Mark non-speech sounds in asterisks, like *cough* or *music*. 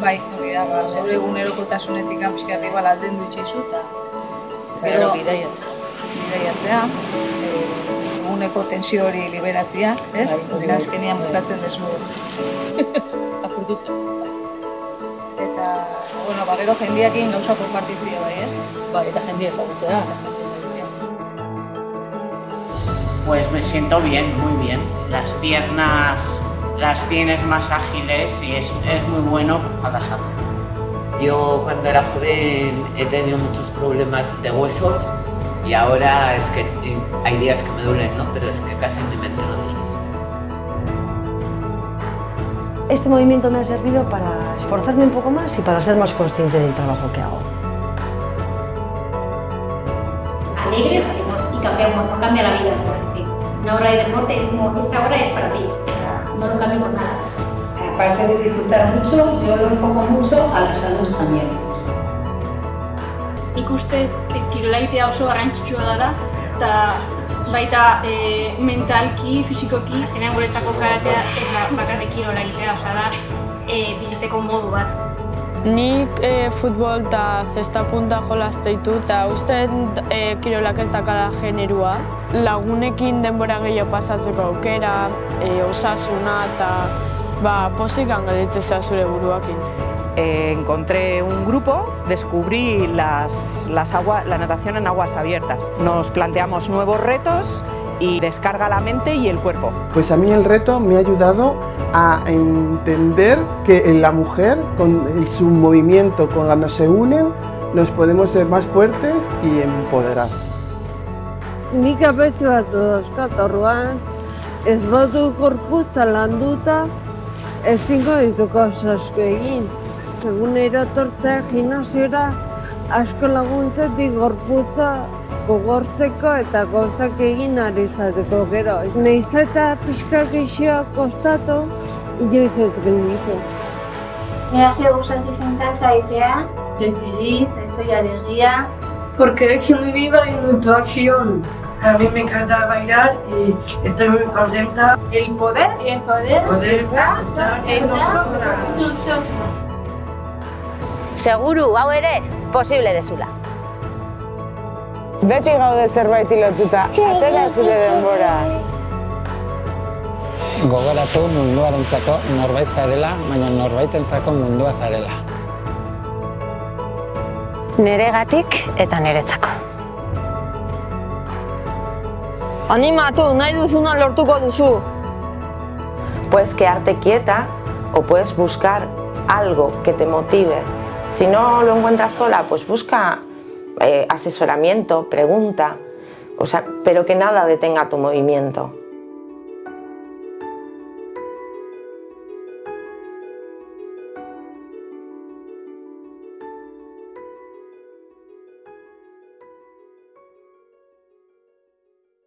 Bai, hori da, ba, zeure egunerokotasunetik pixka igual alden du itxaizu, eta Gero bidaiatzea. bidaiatzea, eh, eguneko tensio hori liberatzea, ez? Bai, hori bai. Azkenean bukatzen dezu. *laughs* Apurtuta. Eta, bueno, ba, gero jendiakin gauza konpartitzea, bai, ez? Bai, eta jendia ezagutzea. Ezagutzea. Pues me siento bien, muy bien. Las piernas las tienes más ágiles y es, es muy bueno para la salud. Yo cuando era joven he tenido muchos problemas de huesos y ahora es que eh, hay días que me duelen, ¿no? Pero es que casi ni me entero de ellos. Este movimiento me ha servido para esforzarme un poco más y para ser más consciente del trabajo que hago. alegre salimos y cambiamos, no cambia la vida. Una hora de deporte es como, esta hora es para ti, no lo cambio por nada. Aparte de disfrutar mucho, yo lo enfoco mucho a la salud también. Nik uste kirola egitea oso garrantzitsua dela, eta baita e, mentalki, fisikoki, Azkenean guretzako karatea ez da bakarrik kirola egitea, osea da e, bizitzeko modu bat. Nik e, futbol eta zesta punta jolazte ditu eta uste e, kirolak ez dakala generua. Lagunekin denbora gehiago pasatzeko aukera, e, osasuna eta ba, posik zure buruakin. Eh, encontré un grupo, descubrí las, las agua, la natación en aguas abiertas. Nos planteamos nuevos retos y descarga la mente y el cuerpo. Pues a mí el reto me ha ayudado a entender que en la mujer, con el- su movimiento, cuando se unen, nos podemos ser más fuertes y empoderar. Nik abesti bat dauzkat orduan, ez badu gorputza landuta, ezingo dituko asko egin. Egunero etortzea gimnasiora asko laguntzetik gorputza gogortzeko eta gozak egin ari izateko gero. Naiz eta pixka geixoa kostatu, inoiz ez gelditu. Me hace gustar disfrutar saitzea. Estoy feliz, estoy alegría. Porque estoy muy viva y mi pasión. A mí me encanta bailar y estoy muy contenta. el poder, El poder Poder estar en nosotras. nosotros. Seguru, hau ere, posible dezula. Beti gaude zerbait lotuta, atera zure denbora. Gogoratu munduarentzako norbait zarela, baina norbaitentzako mundua zarela. Neregatik eta neretzako. Animatu, nahi duzuna lortuko duzu. Puedes quedarte quieta o puedes buscar algo que te motive. Si no lo encuentras sola, pues busca eh, asesoramiento, pregunta, o sea, pero que nada detenga tu movimiento.